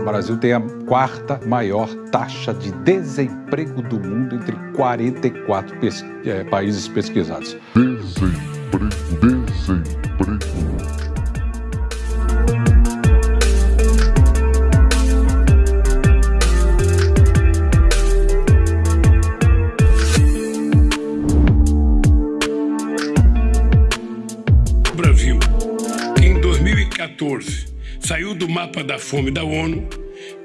O Brasil tem a quarta maior taxa de desemprego do mundo entre 44 pes é, países pesquisados. Desemprego, 2014 saiu do mapa da fome da ONU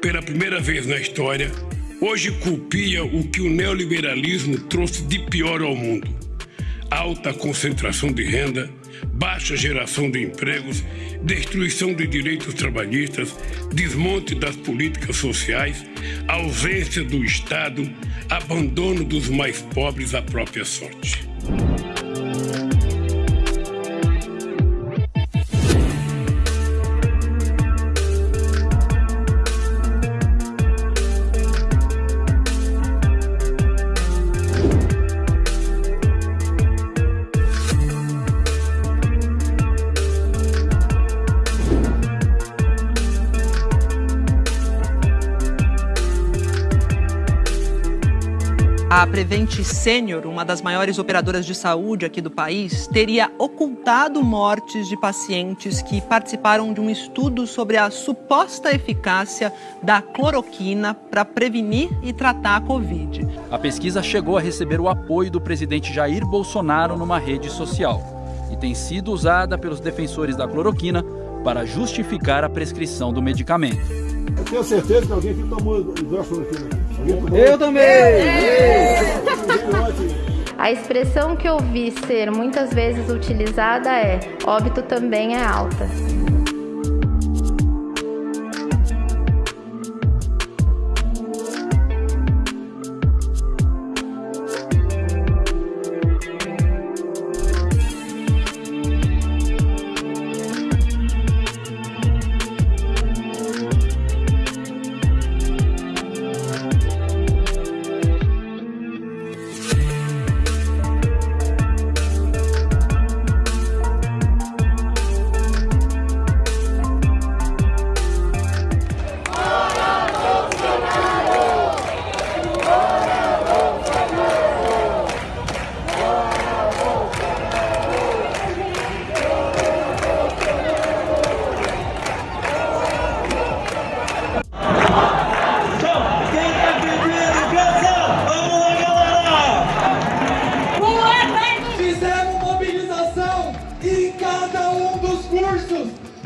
pela primeira vez na história, hoje culpia o que o neoliberalismo trouxe de pior ao mundo: alta concentração de renda, baixa geração de empregos, destruição de direitos trabalhistas, desmonte das políticas sociais, ausência do Estado, abandono dos mais pobres à própria sorte. A Prevent Senior, uma das maiores operadoras de saúde aqui do país, teria ocultado mortes de pacientes que participaram de um estudo sobre a suposta eficácia da cloroquina para prevenir e tratar a Covid. A pesquisa chegou a receber o apoio do presidente Jair Bolsonaro numa rede social e tem sido usada pelos defensores da cloroquina para justificar a prescrição do medicamento. Eu tenho certeza que alguém aqui tomou hidroxicloroquina. Eu também! A expressão que eu vi ser muitas vezes utilizada é óbito também é alta.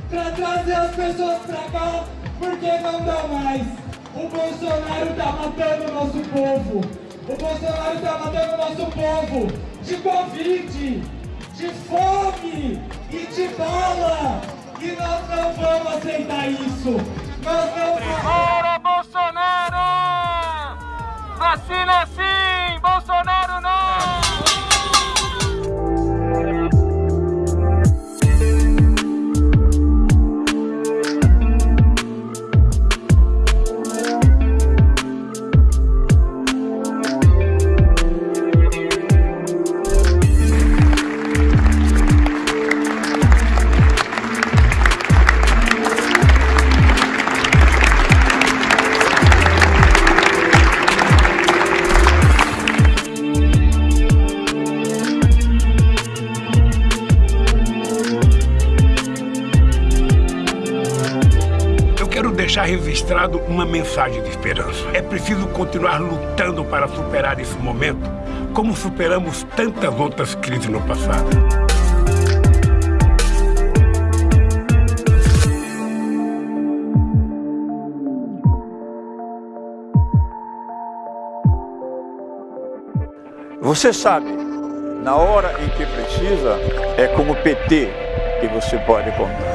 Para trazer as pessoas para cá, porque não dá mais. O Bolsonaro tá matando o nosso povo. O Bolsonaro tá matando o nosso povo de Covid, de fome e de bala. E nós não vamos aceitar isso. Nós não vamos. Fora Bolsonaro! Vacina deixar registrado uma mensagem de esperança. É preciso continuar lutando para superar esse momento, como superamos tantas outras crises no passado. Você sabe, na hora em que precisa, é com o PT que você pode contar.